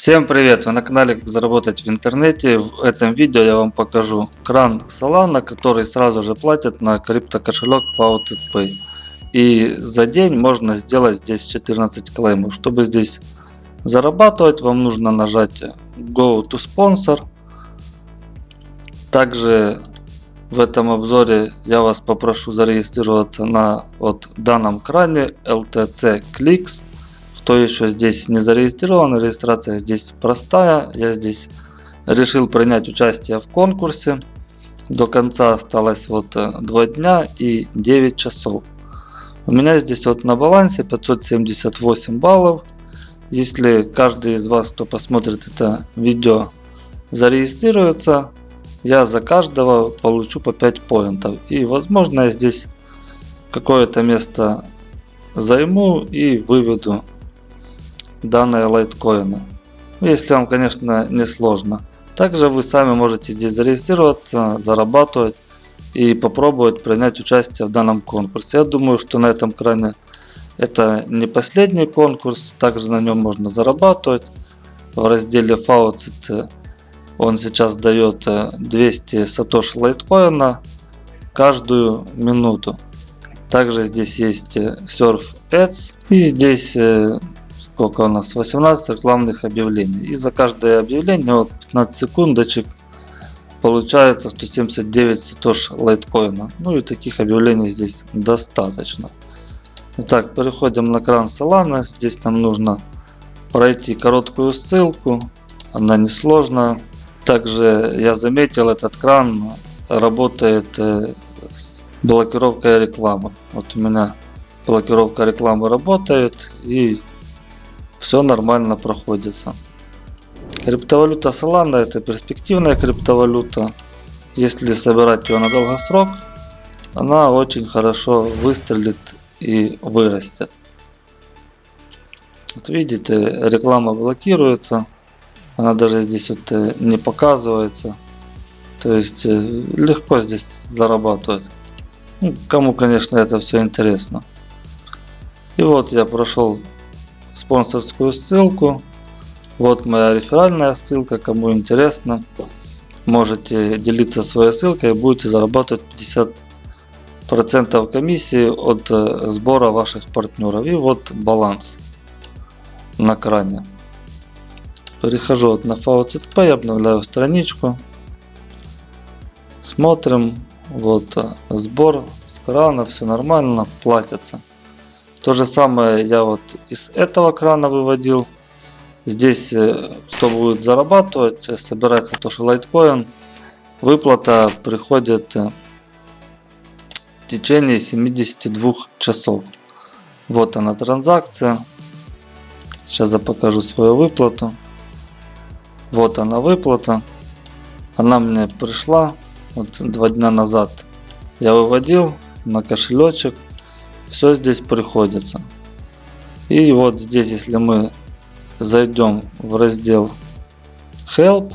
Всем привет! Вы на канале Как заработать в интернете. В этом видео я вам покажу кран Solana, который сразу же платит на крипто кошелек FaucetPay. И за день можно сделать здесь 14 клеймов. Чтобы здесь зарабатывать, вам нужно нажать Go to Sponsor. Также в этом обзоре я вас попрошу зарегистрироваться на вот данном кране LTC Clicks. Кто еще здесь не зарегистрирован, регистрация здесь простая. Я здесь решил принять участие в конкурсе. До конца осталось вот 2 э, дня и 9 часов. У меня здесь вот на балансе 578 баллов. Если каждый из вас, кто посмотрит это видео, зарегистрируется, я за каждого получу по 5 поинтов. И возможно я здесь какое-то место займу и выведу данные лайткоина. Ну, если вам, конечно, не сложно. Также вы сами можете здесь зарегистрироваться, зарабатывать и попробовать принять участие в данном конкурсе. Я думаю, что на этом кране это не последний конкурс. Также на нем можно зарабатывать. В разделе Faucet он сейчас дает 200 сатош лайткоина каждую минуту. Также здесь есть Surf Ads и здесь э, сколько у нас 18 рекламных объявлений и за каждое объявление вот 15 секундочек получается 179 сатош лайткоина ну и таких объявлений здесь достаточно Итак, переходим на кран Solana. Здесь нам нужно пройти короткую ссылку. Она несложная. Также я заметил, этот кран работает э, с блокировкой рекламы. Вот у меня блокировка рекламы работает и все нормально проходится. Криптовалюта Solana это перспективная криптовалюта. Если собирать ее на долгосрок, она очень хорошо выстрелит и вырастет. Вот видите, реклама блокируется. Она даже здесь вот э, не показывается. То есть э, легко здесь зарабатывать. Ну, кому, конечно, это все интересно. И вот я прошел спонсорскую ссылку. Вот моя реферальная ссылка, кому интересно. Можете делиться своей ссылкой и будете зарабатывать 50% комиссии от э, сбора ваших партнеров. И вот баланс на кране. Перехожу вот на VCTP, обновляю страничку. Смотрим. Вот э, сбор с крана, все нормально, платится. То же самое я вот из этого крана выводил. Здесь, э, кто будет зарабатывать, э, собирается тоже лайткоин. Выплата приходит э, в течение 72 часов. Вот она транзакция. Сейчас я покажу свою выплату. Вот она выплата. Она мне пришла вот два дня назад. Я выводил на кошелечек все здесь приходится. И вот здесь, если мы зайдем в раздел Help,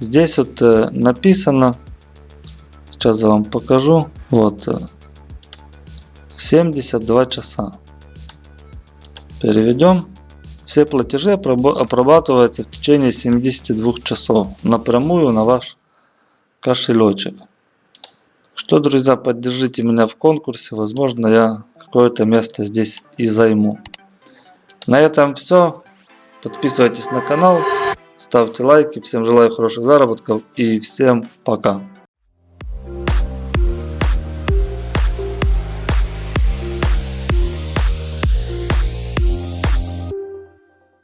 здесь вот э, написано, сейчас я вам покажу, вот 72 э, часа. Переведем. Все платежи обрабатываются в течение 72 часов напрямую на ваш кошелечек. Что, друзья, поддержите меня в конкурсе. Возможно, я какое-то место здесь и займу. На этом все. Подписывайтесь на канал, ставьте лайки. Всем желаю хороших заработков и всем пока.